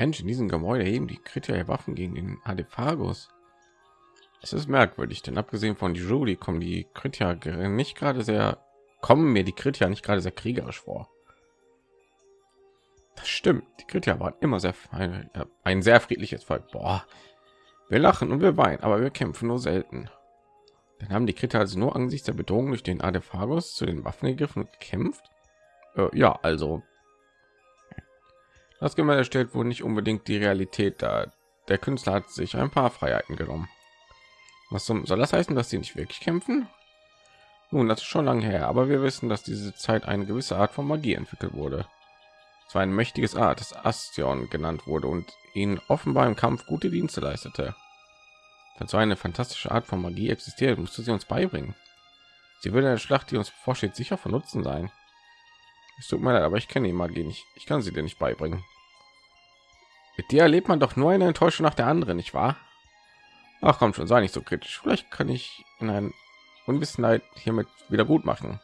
Mensch, in diesem Gebäude heben die Kritiker Waffen gegen den Adephagus. Es ist merkwürdig, denn abgesehen von Jury kommen die Kritiker nicht gerade sehr, kommen mir die Kritiker nicht gerade sehr kriegerisch vor. Das stimmt, die Kritiker waren immer sehr ein, ein sehr friedliches Volk. Boah. Wir lachen und wir weinen, aber wir kämpfen nur selten. Dann haben die Kritiker also nur angesichts der Bedrohung durch den Adephagus zu den Waffen gegriffen und gekämpft. Äh, ja, also das Gemälde stellt wohl nicht unbedingt die Realität dar. Der Künstler hat sich ein paar Freiheiten genommen. Was soll das heißen, dass sie nicht wirklich kämpfen? Nun, das ist schon lange her, aber wir wissen, dass diese Zeit eine gewisse Art von Magie entwickelt wurde. Es war ein mächtiges Art, das Astion genannt wurde und ihn offenbar im Kampf gute Dienste leistete. Falls so eine fantastische Art von Magie existiert, musste sie uns beibringen. Sie würde der Schlacht, die uns bevorsteht, sicher von Nutzen sein. Es tut mir leid, aber ich kenne die Magie nicht. Ich kann sie dir nicht beibringen. Mit dir erlebt man doch nur eine Enttäuschung nach der anderen, nicht wahr? Ach komm schon, sei nicht so kritisch. Vielleicht kann ich in ein Unwissenheit hiermit wieder gut machen.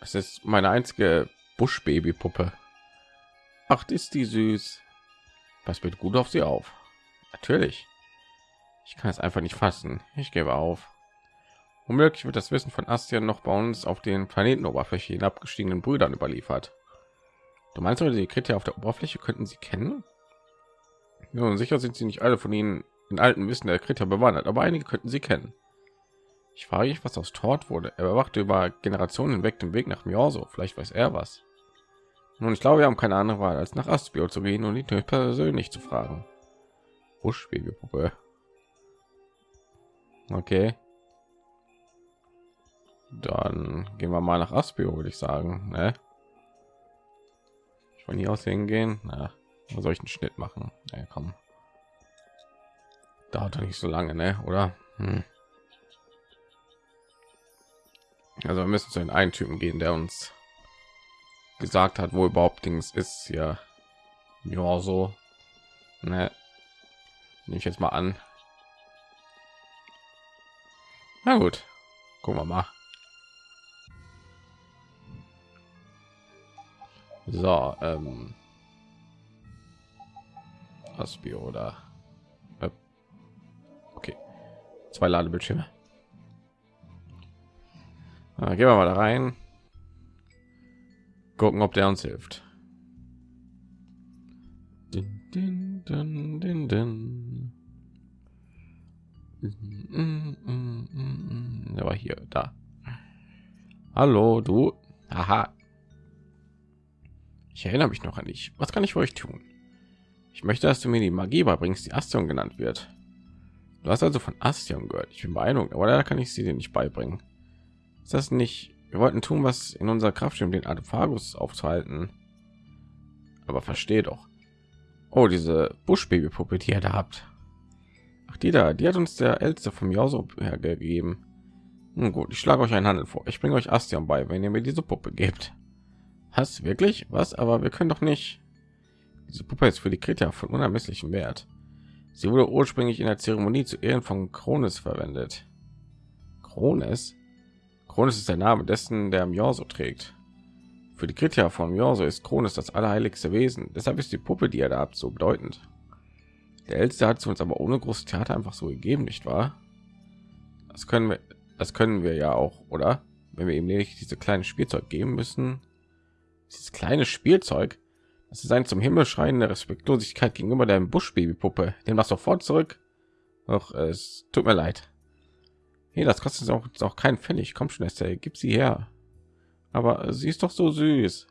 Es ist meine einzige Buschbaby-Puppe. Ach, ist die süß. Was wird gut auf sie auf? Natürlich. Ich kann es einfach nicht fassen. Ich gebe auf. Womöglich wird das Wissen von Astien noch bei uns auf den Planetenoberfläche hinabgestiegenen Brüdern überliefert. Du meinst, die Kritiker auf der Oberfläche könnten sie kennen? Nun, sicher sind sie nicht alle von ihnen in alten Wissen der Kritiker bewandert, aber einige könnten sie kennen. Ich frage mich, was aus Tort wurde. Er überwachte über Generationen hinweg den Weg nach Mjorso. Vielleicht weiß er was. Nun, ich glaube, wir haben keine andere Wahl, als nach Aspio zu gehen und ihn persönlich zu fragen. Buschbabypuppe. Okay. Dann gehen wir mal nach Aspio, würde ich sagen. Ne? Ich von hier aus hingehen. Na, soll ich einen Schnitt machen? Ja, komm. Dauert doch nicht so lange, ne? Oder? Hm. Also wir müssen zu den einen Typen gehen, der uns gesagt hat, wo überhaupt Dings ist. Ja, ja so. Ne? Nehme ich jetzt mal an. Na gut, gucken wir mal. So, ähm, Aspio oder äh, okay, zwei Ladebildschirme. Na, gehen wir mal da rein. Gucken, ob der uns hilft. Din, din, din, din, din. Der war hier, da. Hallo, du. Aha, ich erinnere mich noch an dich. Was kann ich für euch tun? Ich möchte, dass du mir die Magie beibringst, die Astion genannt wird. Du hast also von Astion gehört. Ich bin beeindruckt, aber da kann ich sie dir nicht beibringen. Ist das nicht? Wir wollten tun, was in unserer Kraft steht, um den Artephagus aufzuhalten. Aber verstehe doch. Oh, diese Buschbabypuppe, die ihr da habt. Ach, die da, die hat uns der Älteste vom Jauso hergegeben. Nun gut, ich schlage euch einen Handel vor. Ich bringe euch Astion bei, wenn ihr mir diese Puppe gebt. Hast wirklich was? Aber wir können doch nicht. Diese Puppe ist für die Krita von unermesslichem Wert. Sie wurde ursprünglich in der Zeremonie zu Ehren von Krones verwendet. Krones? Krones ist der Name dessen, der Mjorso trägt. Für die Krita von Mjorso ist Krones das allerheiligste Wesen. Deshalb ist die Puppe, die er da habt, so bedeutend. Der Älteste hat sie uns aber ohne großes Theater einfach so gegeben, nicht wahr? Das können wir, das können wir ja auch, oder? Wenn wir ihm nicht diese kleine Spielzeug geben müssen, dieses kleine Spielzeug, das ist ein zum Himmel schreiende Respektlosigkeit gegenüber der Buschbabypuppe. Den machst sofort zurück. Doch es tut mir leid. Hier, das kostet auch, auch kein Pfennig. Komm schon, Estelle, gib sie her. Aber sie ist doch so süß.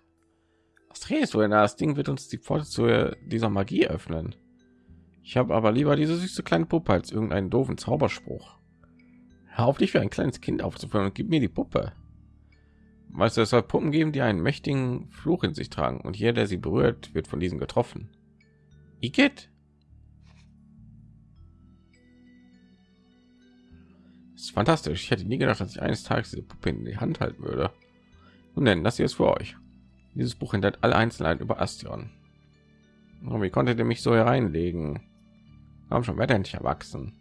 Was redest du denn? Das Ding wird uns die Pforte zu dieser Magie öffnen. Ich habe aber lieber diese süße kleine Puppe als irgendeinen doofen Zauberspruch. Hör auf dich wie ein kleines Kind aufzuführen und gib mir die Puppe. Weißt du, es soll Puppen geben, die einen mächtigen Fluch in sich tragen und jeder, der sie berührt, wird von diesen getroffen. Igitt. Ist fantastisch. Ich hätte nie gedacht, dass ich eines Tages diese Puppe in die Hand halten würde. Nun denn, das hier ist für euch. Dieses Buch enthält alle Einzelheiten über Astion. Und wie konntet ihr mich so hereinlegen? Haben schon weiter nicht erwachsen.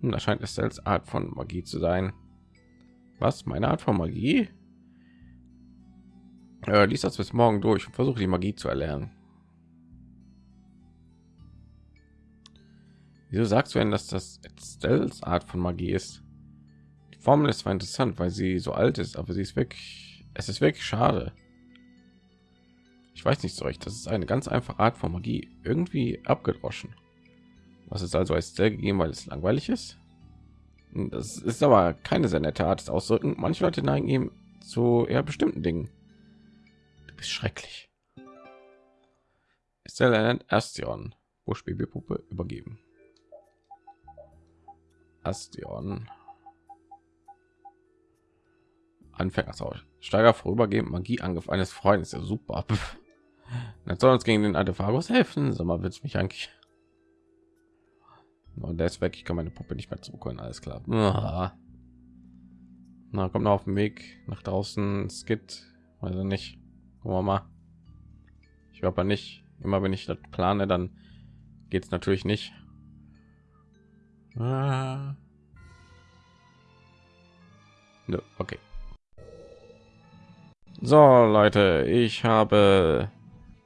Hm, da scheint es selbst Art von Magie zu sein. Was? Meine Art von Magie? Äh, lies das bis morgen durch und versuche die Magie zu erlernen. Wieso sagst du denn, dass das Stells Art von Magie ist? Die Formel ist zwar interessant, weil sie so alt ist, aber sie ist wirklich, es ist wirklich schade. Ich weiß nicht so recht. Das ist eine ganz einfache Art von Magie, irgendwie abgedroschen. Was ist also als Stell gegeben, weil es langweilig ist? Das ist aber keine sehr nette Art des Ausdrücken. Manche Leute neigen ihm zu eher bestimmten Dingen. Bist schrecklich. Estelle Astion, Buschbabypuppe übergeben. Astion. Anfänger Steiger vorübergehend Magieangriff eines Freundes. Ja, super. Das soll uns gegen den Artefagos helfen. So mal es mich eigentlich. Und der ist weg. Ich kann meine Puppe nicht mehr zurückholen. Alles klar. Na, kommt noch auf dem Weg nach draußen. Skit. Also nicht. Mal. Ich glaube nicht. Immer wenn ich das plane, dann geht es natürlich nicht. Ah. Okay. So, Leute, ich habe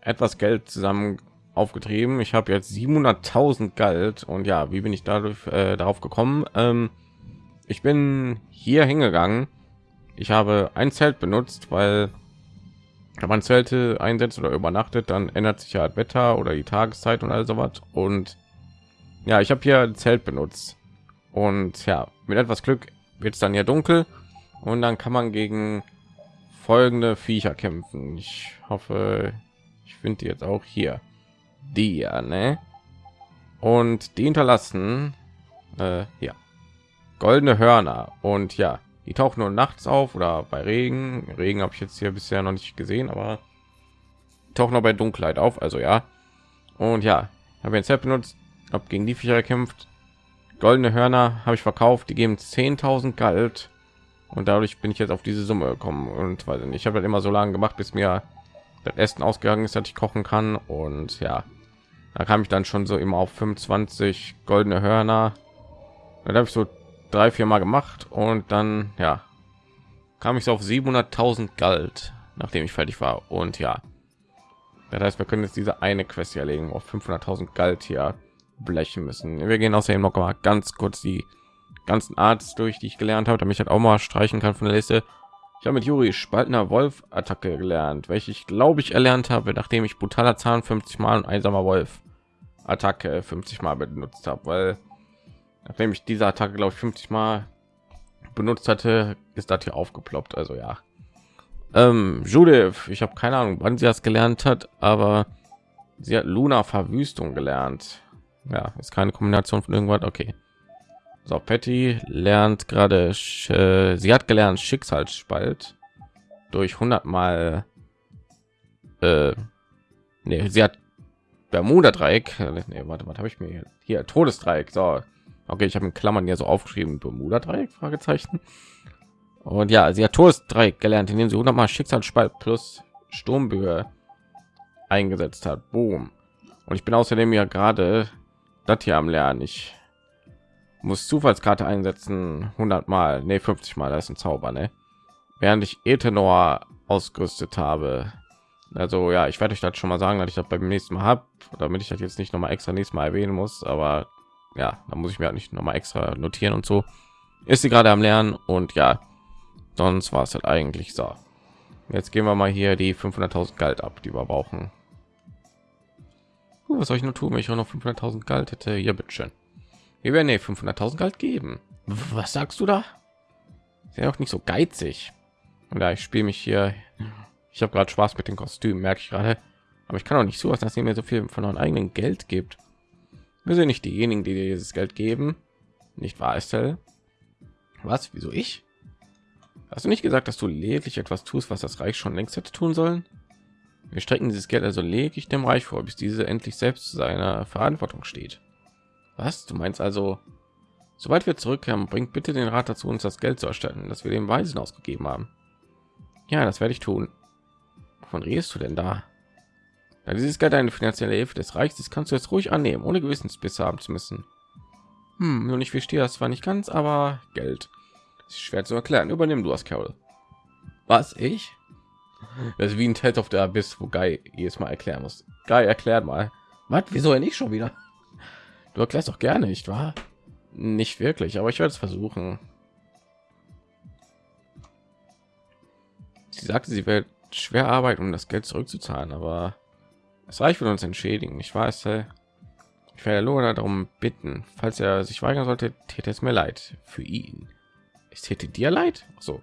etwas Geld zusammen aufgetrieben. Ich habe jetzt 700.000 Geld und ja, wie bin ich dadurch äh, darauf gekommen? Ähm, ich bin hier hingegangen. Ich habe ein Zelt benutzt, weil wenn man Zelte einsetzt oder übernachtet, dann ändert sich ja Wetter oder die Tageszeit und all sowas. Und ja, ich habe hier ein Zelt benutzt und ja, mit etwas Glück wird es dann ja dunkel und dann kann man gegen folgende Viecher kämpfen. Ich hoffe, ich finde die jetzt auch hier. Die ja, ne? Und die hinterlassen äh, ja goldene Hörner und ja, die tauchen nur nachts auf oder bei Regen. Regen habe ich jetzt hier bisher noch nicht gesehen, aber tauchen noch bei Dunkelheit auf. Also ja. Und ja, habe jetzt benutzt, habe gegen die Viecher gekämpft. Goldene Hörner habe ich verkauft, die geben 10.000 Geld und dadurch bin ich jetzt auf diese Summe gekommen und weil ich habe halt immer so lange gemacht, bis mir das Essen ausgegangen ist, dass ich kochen kann und ja, da kam ich dann schon so immer auf 25 goldene Hörner. Da habe ich so drei, vier Mal gemacht und dann ja kam ich so auf 700.000 Geld, nachdem ich fertig war und ja, das heißt, wir können jetzt diese eine Quest erlegen auf 500.000 Geld hier blechen müssen. Wir gehen außerdem noch mal ganz kurz die ganzen Arts durch, die ich gelernt habe, damit ich halt auch mal streichen kann von der Liste. Ich habe mit Juri Spaltner Wolf Attacke gelernt, welche ich glaube ich erlernt habe, nachdem ich brutaler Zahn 50 Mal und einsamer Wolf Attacke 50 Mal benutzt habe, weil nachdem ich diese Attacke glaube ich 50 Mal benutzt hatte, ist das hier aufgeploppt. Also ja, ähm, Judith, ich habe keine Ahnung, wann sie das gelernt hat, aber sie hat Luna Verwüstung gelernt. Ja, ist keine Kombination von irgendwas. Okay. So, Patty lernt gerade, äh, sie hat gelernt Schicksalsspalt durch 100 Mal. Äh, nee, sie hat Bermuda Dreieck. Nee, warte, was habe ich mir hier Todesdreieck. So, okay, ich habe in Klammern hier so aufgeschrieben Bermuda Dreieck Fragezeichen. Und ja, sie hat Todesdreieck gelernt, indem sie 100 Mal Schicksalsspalt plus Sturmböe eingesetzt hat. Boom. Und ich bin außerdem ja gerade das hier am Lernen. Ich muss Zufallskarte einsetzen 100 Mal, nee 50 Mal, das ist ein Zauber, ne? Während ich Ethanor ausgerüstet habe. Also ja, ich werde euch das schon mal sagen, dass ich das beim nächsten Mal habe, damit ich das jetzt nicht noch mal extra nächstes Mal erwähnen muss. Aber ja, da muss ich mir halt nicht noch mal extra notieren und so. Ist sie gerade am Lernen und ja, sonst war es halt eigentlich so. Jetzt gehen wir mal hier die 500.000 Geld ab, die wir brauchen. Uh, was soll ich nur tun, wenn ich auch noch 500.000 Geld hätte? Hier, bitteschön. Wir werden 500.000 Geld geben. Was sagst du da? Ja auch nicht so geizig. Oder ich spiele mich hier. Ich habe gerade Spaß mit den Kostümen, merke ich gerade. Aber ich kann auch nicht so, dass ihr mir so viel von eurem eigenen Geld gibt. Wir sind nicht diejenigen, die dir dieses Geld geben. Nicht wahr, Estelle? Was? Wieso ich? Hast du nicht gesagt, dass du lediglich etwas tust, was das Reich schon längst hätte tun sollen? Wir strecken dieses Geld also lediglich dem Reich vor, bis diese endlich selbst zu seiner Verantwortung steht. Was? Du meinst also, sobald wir zurückkehren, bringt bitte den Rat dazu, uns das Geld zu erstatten, das wir dem Weisen ausgegeben haben. Ja, das werde ich tun. Von redest du denn da? Da dieses Geld eine finanzielle Hilfe des Reichs ist, kannst du jetzt ruhig annehmen, ohne Gewissensbisse haben zu müssen. Hm, nun ich verstehe das zwar nicht ganz, aber Geld. Ist schwer zu erklären. Übernimm du das, Carol. Was ich? Das ist wie ein Test auf der Abyss, wo Guy jedes Mal erklären muss. Guy erklärt mal. Was? Wieso er nicht schon wieder? Du erklärst doch gerne, nicht wahr? Nicht wirklich, aber ich werde es versuchen. Sie sagte, sie wird schwer arbeiten, um das Geld zurückzuzahlen, aber es reicht für uns entschädigen. Ich weiß, ich werde Lona darum bitten, falls er sich weigern sollte, täte es mir leid für ihn. Es täte dir leid? so.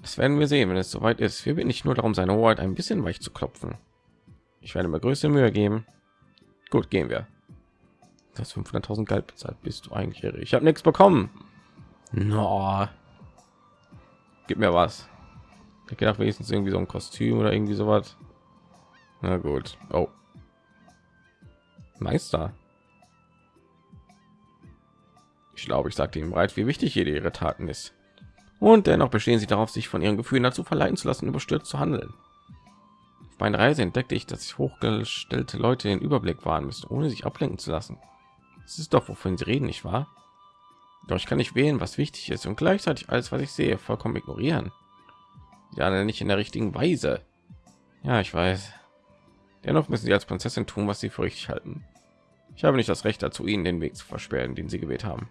Das werden wir sehen, wenn es soweit ist. Wir bitten nicht nur darum, seine Hoheit ein bisschen weich zu klopfen. Ich werde mir größte Mühe geben. Gut, gehen wir. Das 500.000 Geld bezahlt. Bist du eigentlich? Ich habe nichts bekommen. No. Gib mir was. Ich gedacht wenigstens irgendwie so ein Kostüm oder irgendwie sowas. Na gut. Oh. Meister. Ich glaube, ich sagte ihm bereits, wie wichtig jede ihre Taten ist. Und dennoch bestehen sie darauf, sich von ihren Gefühlen dazu verleiten zu lassen, überstürzt zu handeln. Auf meiner Reise entdeckte ich, dass ich hochgestellte Leute den Überblick wahren müssen, ohne sich ablenken zu lassen. Das ist doch, wovon sie reden, nicht wahr? Doch ich kann nicht wählen, was wichtig ist und gleichzeitig alles, was ich sehe, vollkommen ignorieren. Ja, nicht in der richtigen Weise. Ja, ich weiß. Dennoch müssen sie als Prinzessin tun, was sie für richtig halten. Ich habe nicht das Recht dazu, ihnen den Weg zu versperren, den sie gewählt haben.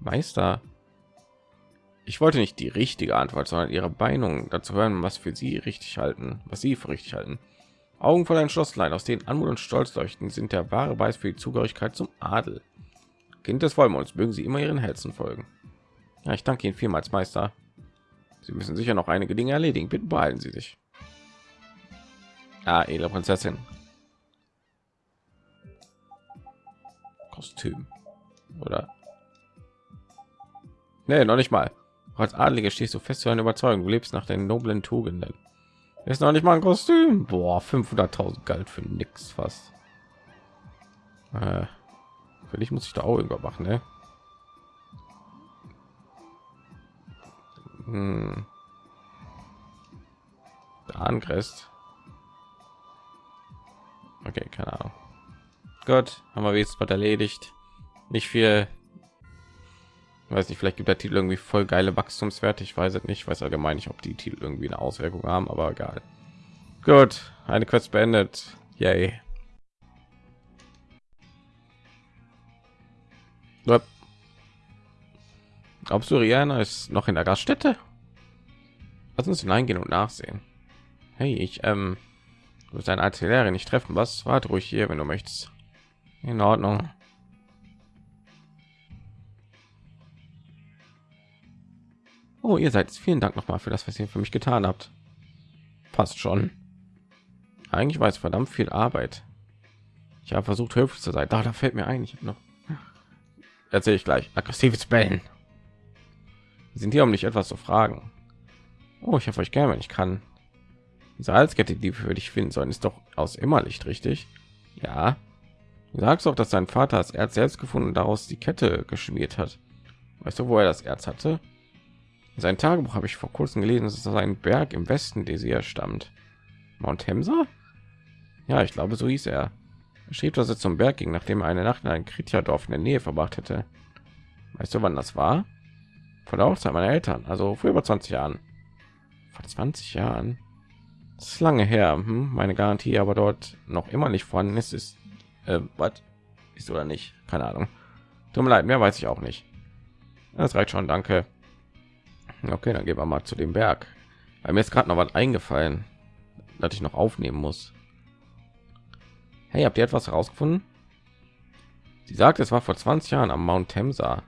Meister, ich wollte nicht die richtige Antwort, sondern ihre Meinung dazu hören, was für sie richtig halten, was sie für richtig halten. Augen voll ein Schlosslein, aus denen Anmut und Stolz leuchten, sind der wahre Beweis für die Zugehörigkeit zum Adel. Kind des Vollmonds, mögen Sie immer Ihren Herzen folgen. Ja, ich danke Ihnen vielmals, Meister. Sie müssen sicher noch einige Dinge erledigen. Bitte beeilen Sie sich. Ah, edle Prinzessin. Kostüm. Oder? Nee, noch nicht mal. Als Adlige stehst du fest zu einer Überzeugung. Du lebst nach den noblen Tugenden. Ist noch nicht mal ein Kostüm. Boah, 500.000 galt für nix fast. Äh, für dich muss ich da auch übermachen, ne? Hm. Der Angrist. Okay, keine Ahnung. Gott, haben wir jetzt was erledigt. Nicht viel. weiß nicht, vielleicht gibt der Titel irgendwie voll geile Wachstumswerte. Ich weiß es nicht. Ich weiß allgemein nicht, ob die Titel irgendwie eine Auswirkung haben, aber egal. Gut, eine Quest beendet. Yay. Du, Rihanna ist noch in der Gaststätte? Lass uns hineingehen und nachsehen. Hey, ich, ähm, du bist ein Artillerie nicht treffen. Was? Warte ruhig hier, wenn du möchtest. In Ordnung. Oh, ihr seid vielen Dank noch mal für das, was ihr für mich getan habt. Passt schon. Eigentlich war es verdammt viel Arbeit. Ich habe versucht, höflich zu sein. Da, da fällt mir ein, ich noch. Erzähle ich gleich. Aggressives Bellen sind hier, um nicht etwas zu fragen. Oh, ich habe euch gerne, wenn ich kann. Diese Halskette, die wir für dich finden sollen, ist doch aus Immerlicht, richtig? Ja. Du sagst auch, dass sein Vater das Erz selbst gefunden und daraus die Kette geschmiert hat. Weißt du, wo er das Erz hatte? In sein Tagebuch habe ich vor kurzem gelesen, dass es aus einem Berg im Westen Desir stammt. Mount Hemsa? Ja, ich glaube, so hieß er. Er schrieb, dass er zum Berg ging, nachdem er eine Nacht in einem Kritja-Dorf in der Nähe verbracht hätte. Weißt du, wann das war? von der Hochzeit meiner Eltern, also vor über 20 Jahren. Vor 20 Jahren. Ist lange her. Hm? Meine Garantie aber dort noch immer nicht vorhanden ist, ist äh, was ist oder nicht? Keine Ahnung. Tut mir leid, mehr weiß ich auch nicht. Das reicht schon, danke. Okay, dann gehen wir mal zu dem Berg. Weil mir ist gerade noch was eingefallen, dass ich noch aufnehmen muss. Hey, habt ihr etwas herausgefunden? Sie sagt, es war vor 20 Jahren am Mount Temsa.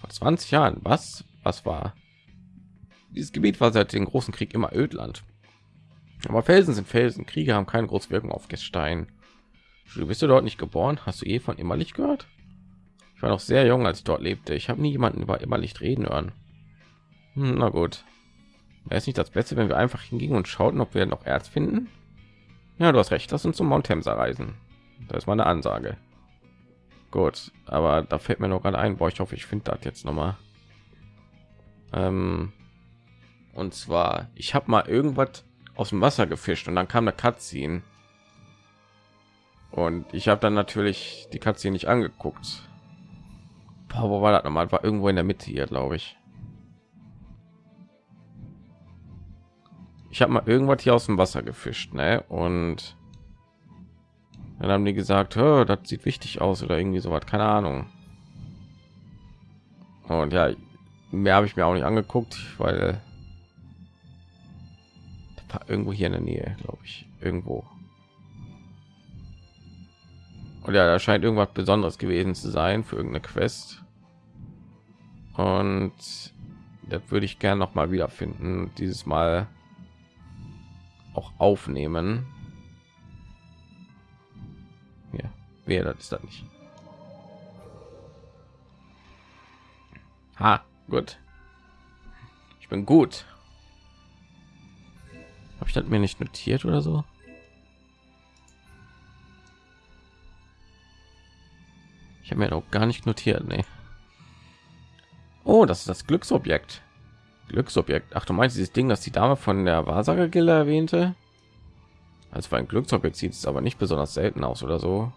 Vor 20 Jahren. Was? Was war? Dieses Gebiet war seit dem großen Krieg immer Ödland. Aber Felsen sind Felsen. Kriege haben keine große Wirkung auf Gestein. Du bist du dort nicht geboren? Hast du eh von Immerlicht gehört? Ich war noch sehr jung, als ich dort lebte. Ich habe nie jemanden über Immerlicht reden hören. Hm, na gut. Wäre es nicht das Beste, wenn wir einfach hingingen und schauten, ob wir noch Erz finden? Ja, du hast recht. Lass uns zum Mount Temsa reisen. Das ist meine Ansage. Gut, aber da fällt mir noch gerade ein, boah, ich hoffe, ich finde das jetzt noch mal. Ähm, und zwar, ich habe mal irgendwas aus dem Wasser gefischt und dann kam eine Cutscene. Und ich habe dann natürlich die Katze nicht angeguckt. Boah, wo war das nochmal? War irgendwo in der Mitte hier, glaube ich. ich habe mal irgendwas hier aus dem Wasser gefischt, ne? Und dann haben die gesagt, das sieht wichtig aus oder irgendwie so was, keine Ahnung. Und ja, mehr habe ich mir auch nicht angeguckt, weil irgendwo hier in der Nähe, glaube ich, irgendwo. Und ja, da scheint irgendwas Besonderes gewesen zu sein für irgendeine Quest. Und das würde ich gerne noch mal wiederfinden. Dieses Mal auch aufnehmen. Ja, wer das ist das nicht. Ha, gut. Ich bin gut. Habe ich das mir nicht notiert oder so? Ich habe mir auch gar nicht notiert, ne. Oh, das ist das Glücksobjekt. Glücksobjekt. Ach, du meinst dieses Ding, das die Dame von der Wahrsager Gilde erwähnte? Als für ein Glücksobjekt sieht es aber nicht besonders selten aus oder so.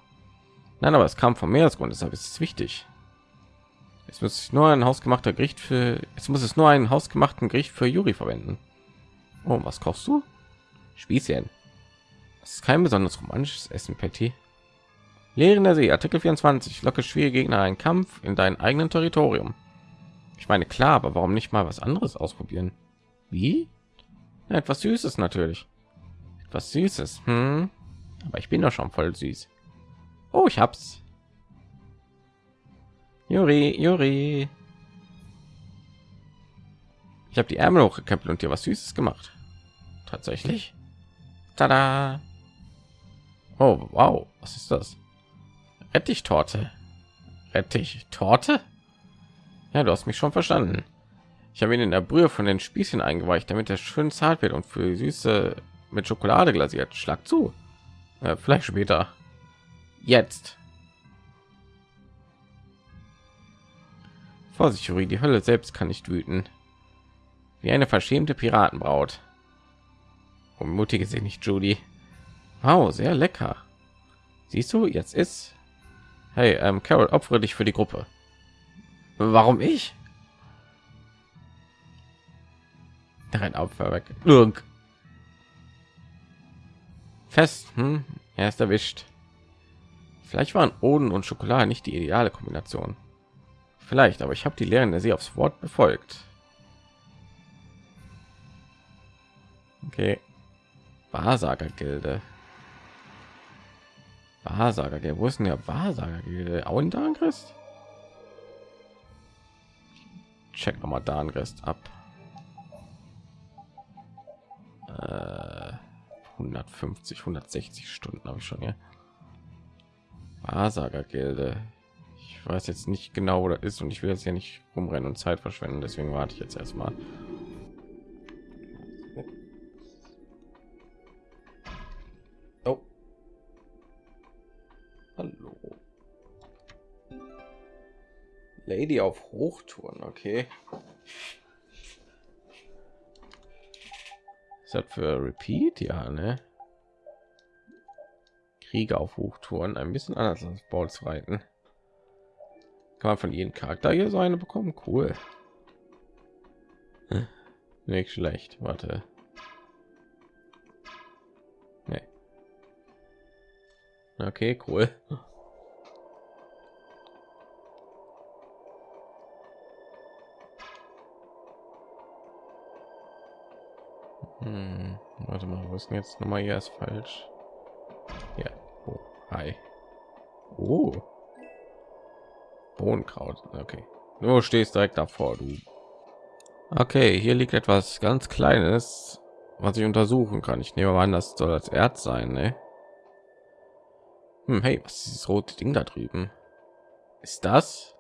Nein, aber es kam vom Meeresgrund, deshalb ist es wichtig. Jetzt muss nur ein hausgemachter Gericht für. Jetzt muss es nur einen hausgemachten Gericht für Juri verwenden. Oh, was kochst du? Spießchen. Das ist kein besonders romantisches Essen, Patty. Lehren der See, Artikel 24. Locke schwierige Gegner einen Kampf in deinem eigenen Territorium. Ich meine, klar, aber warum nicht mal was anderes ausprobieren? Wie? Ja, etwas Süßes natürlich. Etwas Süßes. Hm? Aber ich bin doch schon voll süß. Oh, ich hab's. Juri, Juri. Ich habe die Ärmel hochgekämpft und dir was Süßes gemacht. Tatsächlich. Tada! Oh, wow, was ist das? Rettich-Torte. Rettich-Torte? Ja, du hast mich schon verstanden. Ich habe ihn in der Brühe von den Spießchen eingeweicht, damit er schön zart wird und für süße mit Schokolade glasiert. Schlag zu. Äh, vielleicht später. Jetzt. Vorsicht, Juri, die Hölle selbst kann nicht wüten. Wie eine verschämte Piratenbraut. Mutige sie nicht, Judy. Wow, sehr lecker. Siehst du, jetzt ist. Hey, ähm, Carol, opfere dich für die Gruppe. Warum ich? Ein Opfer weg. Irg. Fest. Hm? Er ist erwischt. Vielleicht waren Oden und Schokolade nicht die ideale Kombination. Vielleicht, aber ich habe die Lehren der Sie aufs Wort befolgt. Okay. Wahrsagergilde. Wahrsagergilde. Wo ist denn der Wahrsagergilde? Auendangrist? Check noch mal Dangrist ab. Äh, 150, 160 Stunden habe ich schon, ja. Wahrsagergilde. Ich weiß jetzt nicht genau, wo das ist und ich will jetzt ja nicht rumrennen und Zeit verschwenden, deswegen warte ich jetzt erstmal. Lady auf Hochtouren, okay. Ist das für Repeat? Ja, ne? Kriege auf Hochtouren, ein bisschen anders als Balls reiten. Kann man von jedem Charakter hier so eine bekommen? Cool. Hm. Nicht schlecht. Warte. Nee. Okay, cool. Hm, warte mal, wo ist denn jetzt noch mal hier ist falsch? Ja, oh, hi. Oh. Bohnenkraut. Okay. Du stehst direkt davor, du. Okay, hier liegt etwas ganz Kleines, was ich untersuchen kann. Ich nehme mal an, das soll das Erz sein, ne? Hm, hey, was ist dieses rote Ding da drüben? Ist das?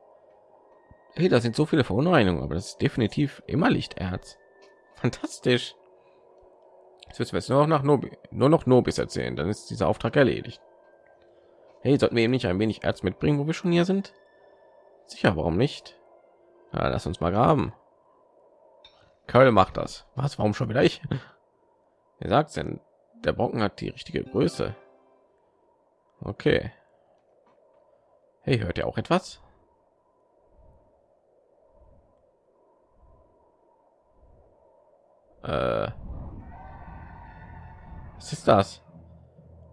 Hey, da sind so viele Verunreinigungen, aber das ist definitiv immer Lichterz. Fantastisch. Jetzt müssen wir es nur noch nach Nobi, nur noch Nobis erzählen, dann ist dieser Auftrag erledigt. Hey, sollten wir eben nicht ein wenig Erz mitbringen, wo wir schon hier sind? Sicher, warum nicht? Ja, lass uns mal graben. Köll macht das. Was? Warum schon wieder ich? Wer sagt denn? Der Brocken hat die richtige Größe. Okay. Hey, hört ihr auch etwas? Äh Was ist das?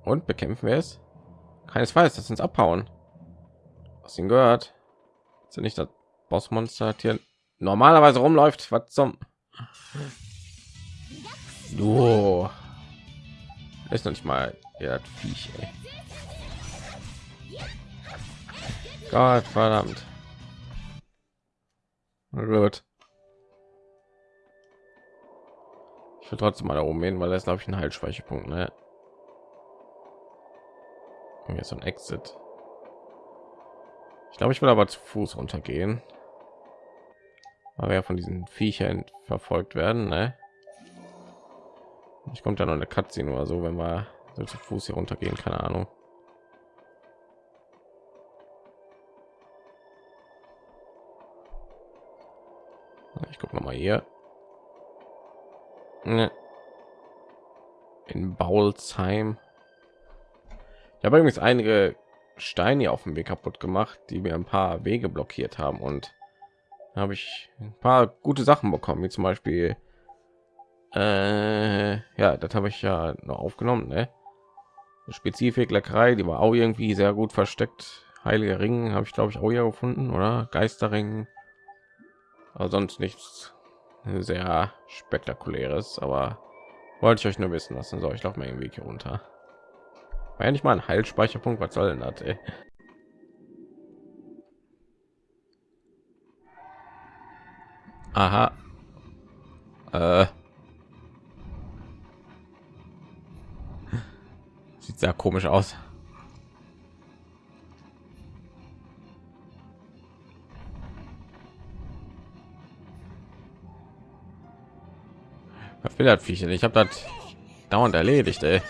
Und bekämpfen wir es? Keinesfalls, das uns abhauen. Was ihn gehört? Sind nicht das Bossmonster hier normalerweise rumläuft? Was zum? Du ist noch nicht mal ja, Viech. Ey. Gott verdammt. Gut. Will trotzdem mal da oben hin, weil das glaube ich ein Heilspeicherpunkt. Ne? Ist so ein Exit. Ich glaube, ich will aber zu Fuß runtergehen. weil wir ja von diesen Viechern verfolgt werden. Ne? Ich kommt ja noch eine Katze oder so, wenn wir so zu Fuß hier runtergehen, keine Ahnung. Ich gucke noch mal hier. Ne. In Baulsheim. Ich habe übrigens einige Steine auf dem Weg kaputt gemacht, die mir ein paar Wege blockiert haben und habe ich ein paar gute Sachen bekommen, wie zum Beispiel äh, ja, das habe ich ja noch aufgenommen, ne? Spezifik Leckerei, die war auch irgendwie sehr gut versteckt. Heilige Ring habe ich glaube ich auch ja gefunden, oder? Geisterring. Aber sonst nichts sehr spektakuläres, aber wollte ich euch nur wissen lassen. So, ich laufe mal irgendwie hier runter. War ja nicht mal ein Heilspeicherpunkt, was soll denn das? Ey? Aha. Äh. Sieht sehr komisch aus. Will das Viecher? Ich habe das dauernd erledigt, ey.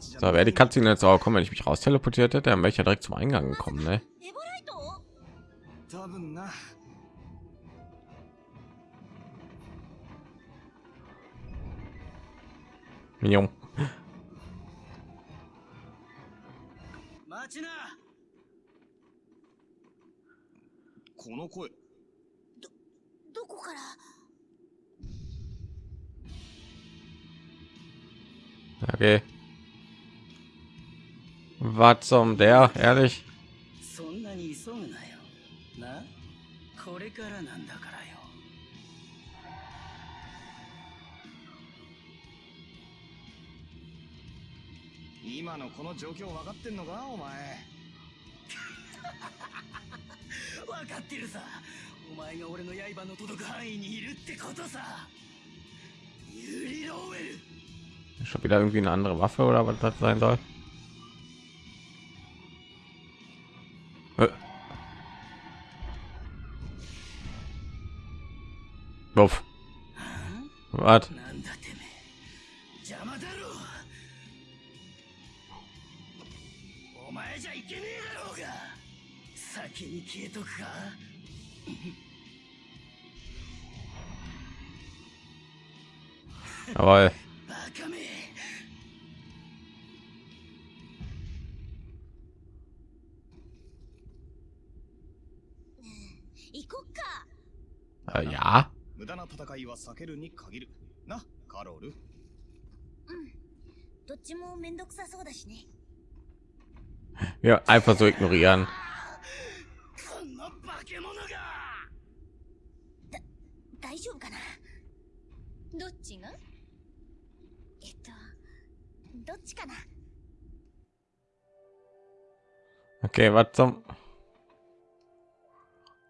So, wer die Katze jetzt auch kommen, wenn ich mich raus teleportiert hätte, dann wäre ich ja direkt zum Eingang gekommen, ne? Mignon. から Okay. Was zum der? Ehrlich? そんなに急ぐなよな？これからなんだからよ今のこの状況分かってんのかお前分かってるさお前が俺の刃の届く範囲にいるってことさユリ・ローウェル Schon wieder irgendwie eine andere Waffe oder was das sein soll? Äh. Wuff. Was? Jawohl. Äh, ja. Ja, einfach so ignorieren. Okay, was zum?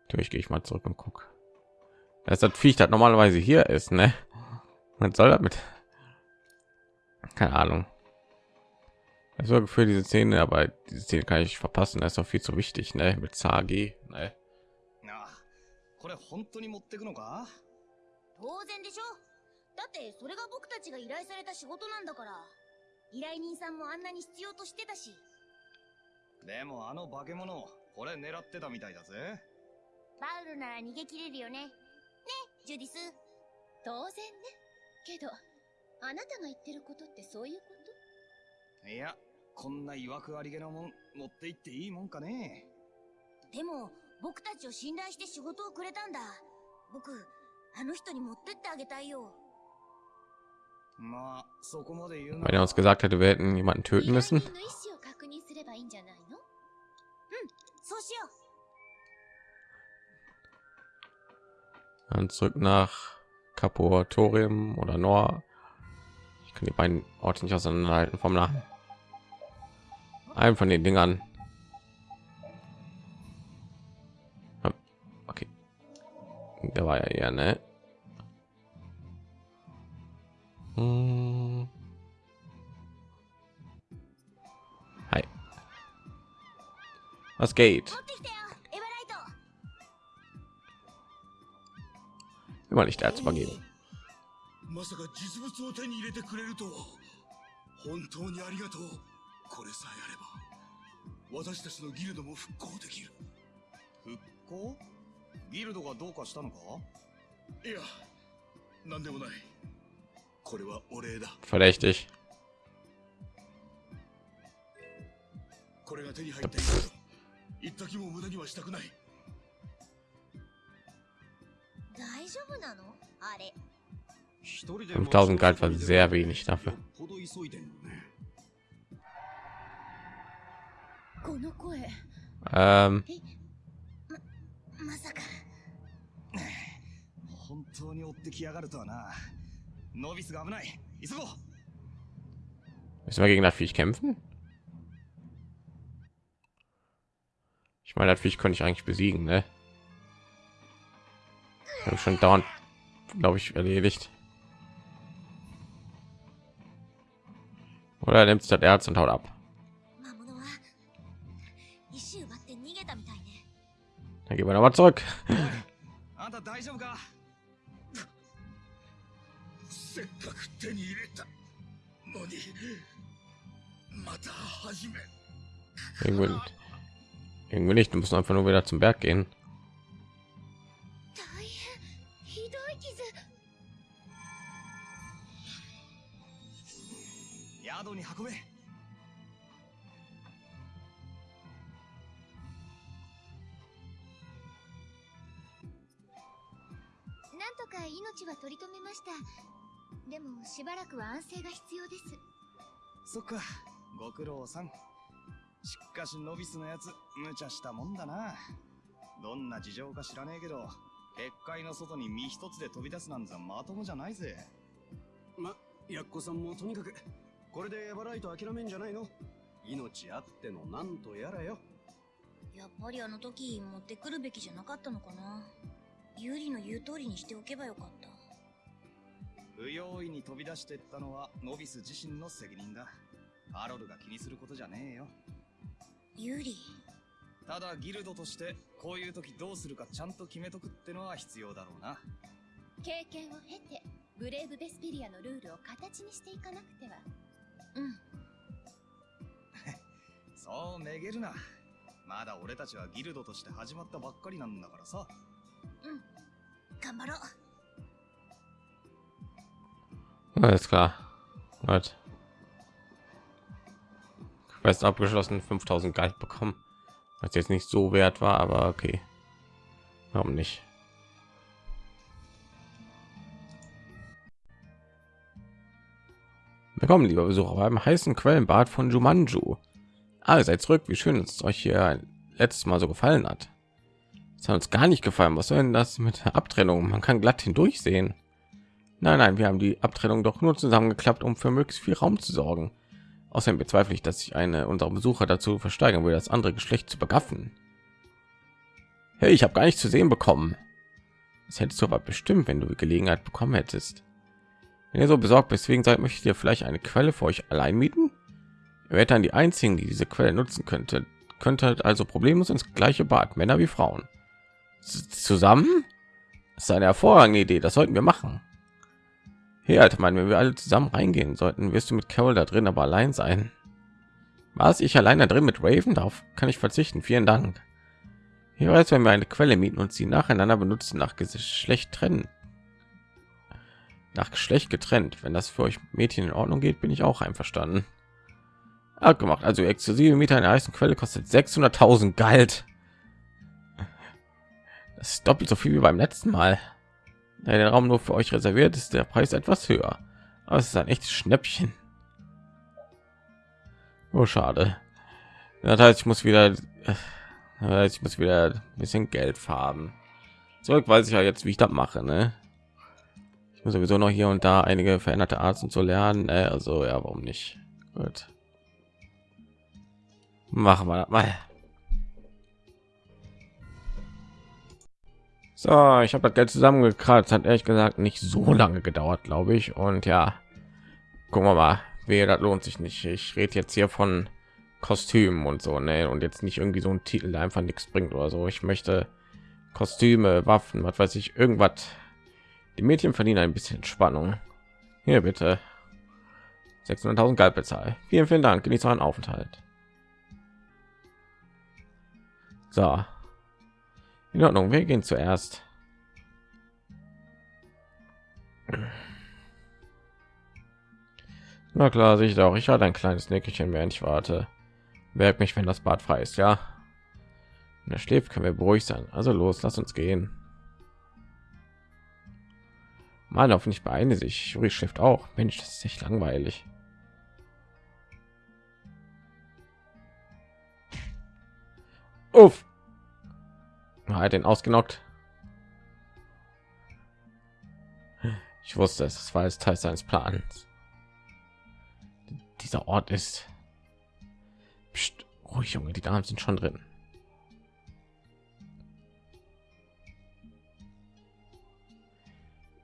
Natürlich gehe ich mal zurück und guck. Das ist das Viech, das normalerweise hier ist, ne? Man soll damit. Keine Ahnung. Also für diese Szene, aber diese Szene kann ich verpassen. Das ist doch viel zu wichtig, ne? Mit Sagi, ne? なあこれ本当に持ってくのか当然でしょだってそれが僕たちが依頼された仕事なんだから 依頼人さんもあんなに必要としてたし。でもあの化け物これ狙ってたみたいだぜ。バウルなら逃げ切れるよね。ねジュディス。当然ね。けどあなたが言ってることってそういうこいやこんないわくありげなもん持って行っていいもんかね。でも僕たちを信頼して仕事をくれたんだ。僕あの人に持ってってあげたいよ Weil er uns gesagt hätte, wir hätten jemanden töten müssen. Hm, Dann zurück nach Kapoatorium oder Noah. Ich kann die beiden Orte nicht auseinanderhalten vom Namen. Einen von den Dingern. Hm, okay. Der war ja eher, ne? Hm. Hi. Was geht? 持ってきたよエヴァライト Immer nicht Erz vergeben. まさか実物を手に入れてくれるとは本当にありがとうこれさえあれば私たちのギルドも復興できる復興？ギルドがどうかしたのか？いや何でもない Verdächtig. Fünftausend Gold war sehr wenig dafür. この声。Um. ま、まさか。本当に追ってきやがるとはな。Müssen wir gegen das Viech kämpfen? Ich meine, natürlich Viech konnte ich eigentlich besiegen, ne? Ich schon dauernd, glaube ich, erledigt. Oder nimmt das Erz und haut ab. Dann gehen wir noch mal zurück. せっかく手に入れたのにまた始め Irgendwie, irgendwie nicht. Du musst einfach nur wieder zum Berg gehen. でもしばらくは安静が必要です。そっか。ご苦労さん。しかしノビスのやつ無茶したもんだな。どんな事情か知らねえけど結界の外に身一つで飛び出すなんざまともじゃないぜ。ま、やっこさんもとにかく、これでエバライト諦めんじゃないの？命あってのなんとやらよ。やっぱりあの時持ってくるべきじゃなかったのかな。ユーリの言う通りにしておけばよかった不用意に飛び出してったのはノビス自身の責任だ。ハロルが気にすることじゃねえよ。ユーリ。ただギルドとしてこういう時どうするかちゃんと決めとくってのは必要だろうな。経験を経てブレイブベスペリアのルールを形にしていかなくては。うん。そうめげるな。まだ俺たちはギルドとして始まったばっかりなんだからさ。頑張ろう Alles klar. Gut. Quest abgeschlossen, 5000 Geld bekommen. Was jetzt nicht so wert war, aber okay. Warum nicht? Willkommen, lieber Besucher, beim heißen Quellenbad von Jumanju. Ah, ihr seid zurück. Wie schön, es euch hier ein letztes Mal so gefallen hat. Es hat uns gar nicht gefallen. Was soll denn das mit der Abtrennung? Man kann glatt hindurch sehen. Nein, nein, wir haben die Abtrennung doch nur zusammengeklappt, um für möglichst viel Raum zu sorgen. Außerdem bezweifle ich, dass sich eine unserer Besucher dazu versteigern will, das andere Geschlecht zu begaffen. Hey, ich habe gar nicht zu sehen bekommen. Das hättest du aber bestimmt, wenn du die Gelegenheit bekommen hättest. Wenn ihr so besorgt bist, wegen seid, möchtet ihr vielleicht eine Quelle für euch allein mieten? Ihr werdet dann die einzigen, die diese Quelle nutzen könnte. Könnte halt also problemlos ins gleiche Bad, Männer wie Frauen. Zusammen? Das ist eine hervorragende Idee, das sollten wir machen. Hey, alter Mann, wenn wir alle zusammen reingehen sollten, wirst du mit Carol da drin aber allein sein. Was ich allein da drin mit Raven darf, kann ich verzichten. Vielen Dank. Hier weiß, wenn wir eine Quelle mieten und sie nacheinander benutzen, nach Geschlecht trennen. Nach Geschlecht getrennt. Wenn das für euch Mädchen in Ordnung geht, bin ich auch einverstanden. Abgemacht. Also exklusive Mieter einer heißen Quelle kostet 600.000 Geld. Das ist doppelt so viel wie beim letzten Mal. Da der Raum nur für euch reserviert ist, der Preis etwas höher. Aber es ist ein echtes Schnäppchen. Oh, schade. Das heißt, ich muss wieder, äh, ich muss wieder ein bisschen Geld farben. Zurück weiß ich ja jetzt, wie ich das mache. Ne? Ich muss sowieso noch hier und da einige veränderte Arten zu lernen. Ne? Also ja, warum nicht? Gut. Machen wir das mal. So, ich habe das Geld zusammengekratzt. Hat ehrlich gesagt nicht so lange gedauert, glaube ich. Und ja, gucken wir mal. Wehe, das lohnt sich nicht. Ich rede jetzt hier von Kostümen und so, ne? Und jetzt nicht irgendwie so ein Titel, der einfach nichts bringt oder so. Ich möchte Kostüme, Waffen, was weiß ich, irgendwas. Die Mädchen verdienen ein bisschen Spannung. Hier bitte. 600.000 Geld bezahlt. Vielen, vielen Dank. Genießt euren Aufenthalt. So. In Ordnung, wir gehen zuerst. Na klar, sich auch. Ich hatte ein kleines Nickerchen, während ich warte. Merkt mich, wenn das Bad frei ist, ja. Wenn er schläft, können wir beruhigt sein. Also los, lass uns gehen. Mann, hoffentlich beeine sich. Juri schläft auch. Mensch, das ist echt langweilig. Uff. Hat den ausgenockt. Ich wusste es, es war es Teil seines Plans. Dieser Ort ist Psst, ruhig, Junge, die Damen sind schon drin.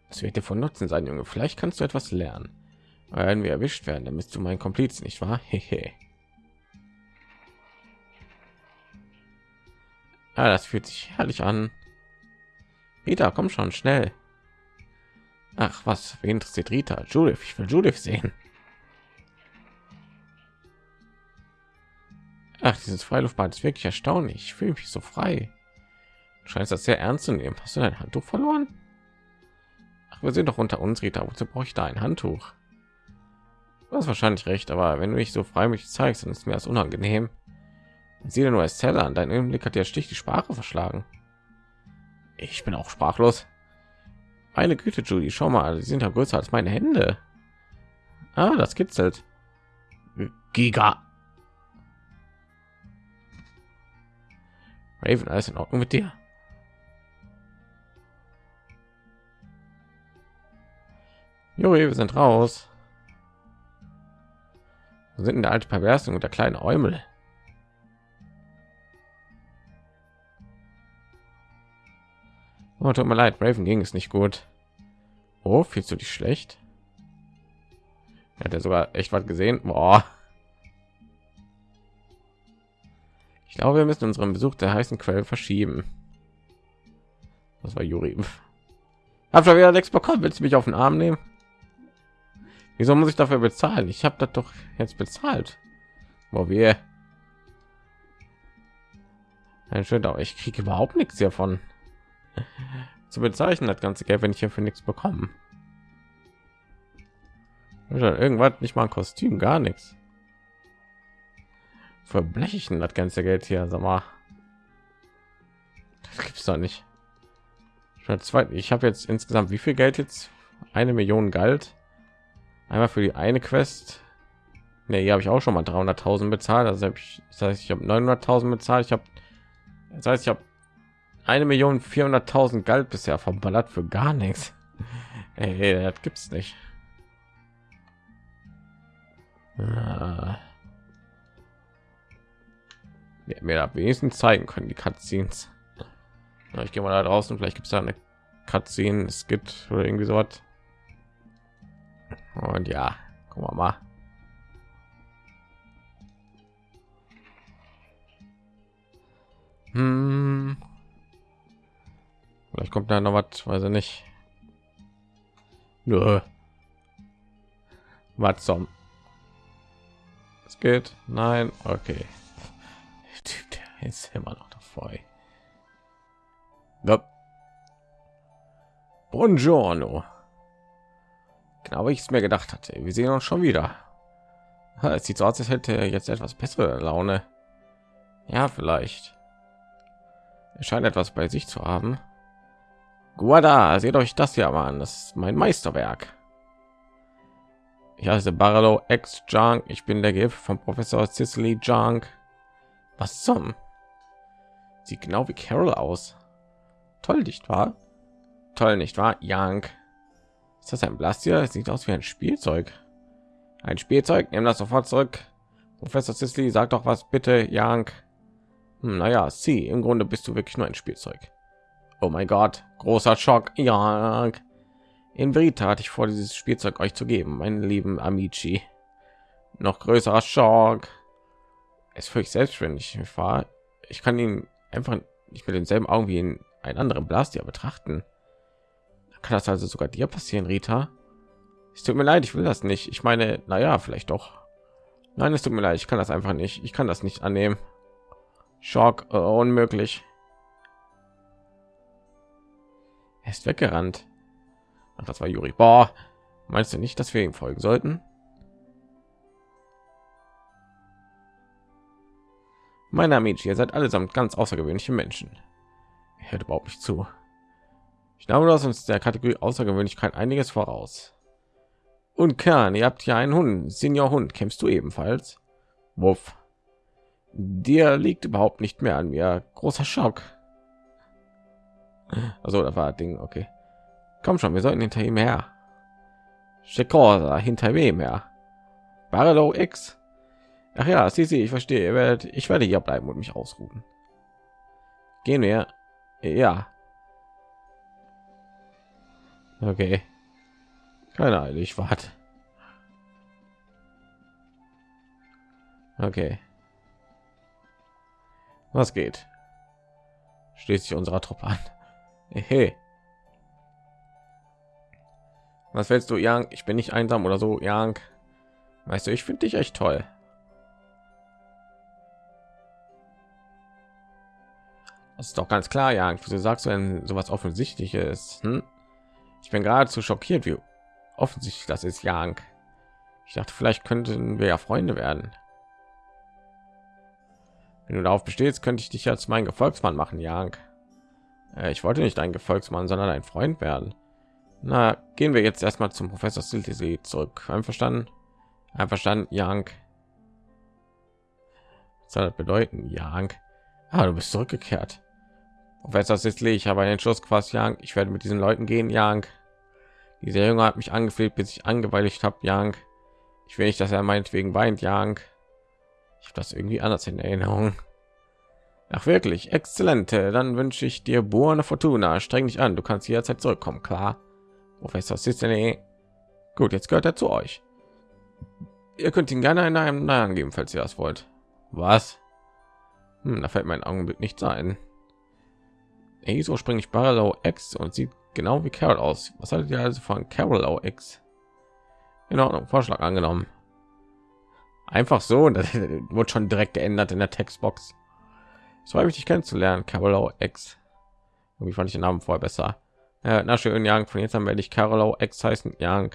Das wird dir von Nutzen sein, Junge. Vielleicht kannst du etwas lernen. Wenn wir erwischt werden, dann bist du mein Kompliz, nicht wahr? Hehe. Ja, das fühlt sich herrlich an. Rita, komm schon schnell. Ach, was? Wen interessiert Rita? Judith, ich will Judith sehen. Ach, dieses Freiluftbad ist wirklich erstaunlich. Ich fühle mich so frei. Du scheinst das sehr ernst zu nehmen. Hast du dein Handtuch verloren? Ach, wir sind doch unter uns, Rita. Wozu brauche ich da ein Handtuch? Du hast wahrscheinlich recht, aber wenn du dich so freimütig zeigst, dann ist mir das unangenehm. Sieh dir nur als Teller an. Dein Blick hat ja stich die Sprache verschlagen. Ich bin auch sprachlos. Meine Güte, Julie, schau mal, sie sind ja größer als meine Hände. Ah, das kitzelt. Giga. Raven, alles in Ordnung mit dir? Juri, wir sind raus. Wir sind in der alte Perversen und der kleine Eumel. Oh, tut mir leid, Raven ging es nicht gut. Oh, fühlst du dich schlecht? Hat er sogar echt was gesehen? Boah. Ich glaube, wir müssen unseren Besuch der heißen Quelle verschieben. Das war Juri. Hab schon wieder nichts bekommen. Willst du mich auf den Arm nehmen? Wieso muss ich dafür bezahlen? Ich habe das doch jetzt bezahlt. Wo wir ein schön, aber ich kriege überhaupt nichts hiervon zu bezeichnen. Das ganze Geld, wenn ich hier für nichts bekommen. Irgendwas nicht mal ein Kostüm, gar nichts verblechen das ganze Geld hier, sag mal. Das gibt's doch nicht. Ich habe jetzt insgesamt wie viel Geld jetzt? Eine Million Geld. Einmal für die eine Quest. Ne, hier habe ich auch schon mal 300.000 bezahlt. Also ich, das heißt, ich habe 900.000 bezahlt. Ich habe, das heißt, ich habe eine Million 400.000 Geld bisher verballert für gar nichts. Ey, das gibt's nicht. Ah ja, mir da wenigstens zeigen können die Cutscenes. Ja, ich gehe mal da draußen, vielleicht gibt es da eine Cutscene, es gibt oder irgendwie so was. Und ja, gucken wir mal. Hm. Vielleicht kommt da noch was, weiß ich nicht. Nö. Was zum? Es geht. Nein. Okay. Typ, der ist immer noch dabei. Ja. Buongiorno. Genau, wie ich es mir gedacht hatte. Wir sehen uns schon wieder. Es sieht so aus, als hätte er jetzt etwas bessere Laune. Ja, vielleicht. Er scheint etwas bei sich zu haben. Guarda, seht euch das ja mal an. Das ist mein Meisterwerk. Ich heiße Barlow X Junk. Ich bin der Gift von Professor Cicely Junk. Was zum? Sieht genau wie Carol aus. Toll, nicht wahr? Toll, nicht wahr? Young. Ist das ein Blastier? Es sieht aus wie ein Spielzeug. Ein Spielzeug? Nimm das sofort zurück. Professor Cicely, sag doch was bitte, Young. Hm, naja, sie, im Grunde bist du wirklich nur ein Spielzeug. Oh mein Gott, großer Schock. Young. In Verita hatte ich vor, dieses Spielzeug euch zu geben, meinen lieben Amici. Noch größerer Schock. Es völlig selbstständig war. Ich kann ihn einfach nicht mit denselben Augen wie in einen anderen Blastier betrachten. Kann das also sogar dir passieren, Rita? Es tut mir leid, ich will das nicht. Ich meine, naja, vielleicht doch. Nein, es tut mir leid, ich kann das einfach nicht. Ich kann das nicht annehmen. Schock, äh, unmöglich. Er ist weggerannt. Ach, das war Juri. Boah, meinst du nicht, dass wir ihm folgen sollten? Meine Amici, ihr seid allesamt ganz außergewöhnliche Menschen. Er hört überhaupt nicht zu. Ich glaube, du hast uns der Kategorie Außergewöhnlichkeit einiges voraus. Und Kern, ihr habt ja einen Hund. Senior Hund, kämpfst du ebenfalls? Wuff. Dir liegt überhaupt nicht mehr an mir. Großer Schock. Also, da war Ding, okay. Komm schon, wir sollten hinter ihm her. Shekorsa, hinter wem her? Barlow X. Ach ja, sie, sie, ich verstehe. Ihr werdet, ich werde hier bleiben und mich ausruhen. Gehen wir. Ja. Okay. Keine Ahnung, ich warte. Okay. Was geht? Schließt sich unserer Truppe an. Hey. Was willst du, Young? Ich bin nicht einsam oder so, Young. Weißt du, ich finde dich echt toll. Das ist doch ganz klar, Young. Wieso sagst du denn sowas offensichtliches? Hm? Ich bin geradezu schockiert, wie offensichtlich das ist, Young. Ich dachte, vielleicht könnten wir ja Freunde werden. Wenn du darauf bestehst, könnte ich dich als mein Gefolgsmann machen, Young. Äh, ich wollte nicht ein Gefolgsmann, sondern ein Freund werden. Na, gehen wir jetzt erstmal zum Professor Siltisi zurück. Einverstanden? Einverstanden, Young. Was soll das bedeuten, Young? Ah, du bist zurückgekehrt. Professor Sisley, ich habe einen Entschluss gefasst, Young. Ich werde mit diesen Leuten gehen, Young. Dieser Junge hat mich angefleht, bis ich angeweiligt habe, Young. Ich will nicht, dass er meinetwegen weint, Young. Ich habe das irgendwie anders in Erinnerung. Ach wirklich, exzellente. Dann wünsche ich dir buona fortuna. Streng dich an, du kannst jederzeit zurückkommen, klar. Professor Cicely. Gut, jetzt gehört er zu euch. Ihr könnt ihn gerne in einem Namen geben, falls ihr das wollt. Was? Hm, da fällt mein Augenblick nicht ein. Ey, so springe ich Barlow X und sieht genau wie Carol aus. Was haltet ihr also von Carol X? In Ordnung, Vorschlag angenommen. Einfach so, das wurde schon direkt geändert in der Textbox. Es mich, dich kennenzulernen, Carol X. Irgendwie fand ich den Namen vorher besser. Ja, na schön, Young. Von jetzt an werde ich Carolo X heißen. Young.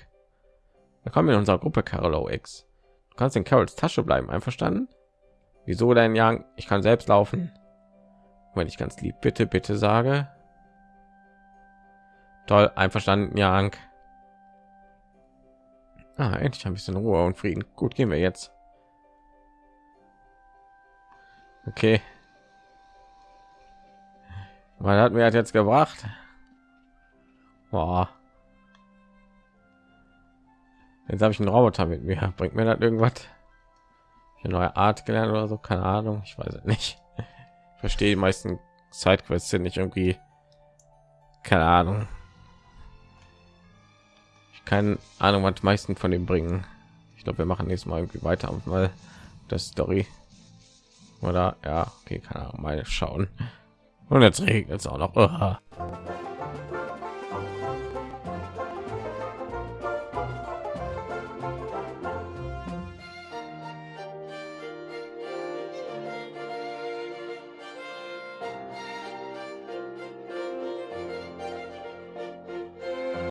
Willkommen in unserer Gruppe Carolo X. Du kannst in Carols Tasche bleiben. Einverstanden? Wieso denn, Young? Ich kann selbst laufen. Wenn ich ganz lieb bitte, bitte sage. Toll, einverstanden, Young. Ah, endlich ein bisschen Ruhe und Frieden. Gut, gehen wir jetzt. Okay. Was hat mir jetzt gebracht? Boah. Jetzt habe ich einen Roboter mit mir. Bringt mir das irgendwas? Eine neue Art gelernt oder so? Keine Ahnung. Ich weiß es nicht. Ich verstehe die meisten Sidequests sind nicht irgendwie. Keine Ahnung. Ich keine Ahnung, was die meisten von dem bringen. Ich glaube, wir machen nächstes Mal irgendwie weiter, mal das Story. Oder ja, okay, keine Ahnung, mal schauen. Und jetzt regnet es auch noch.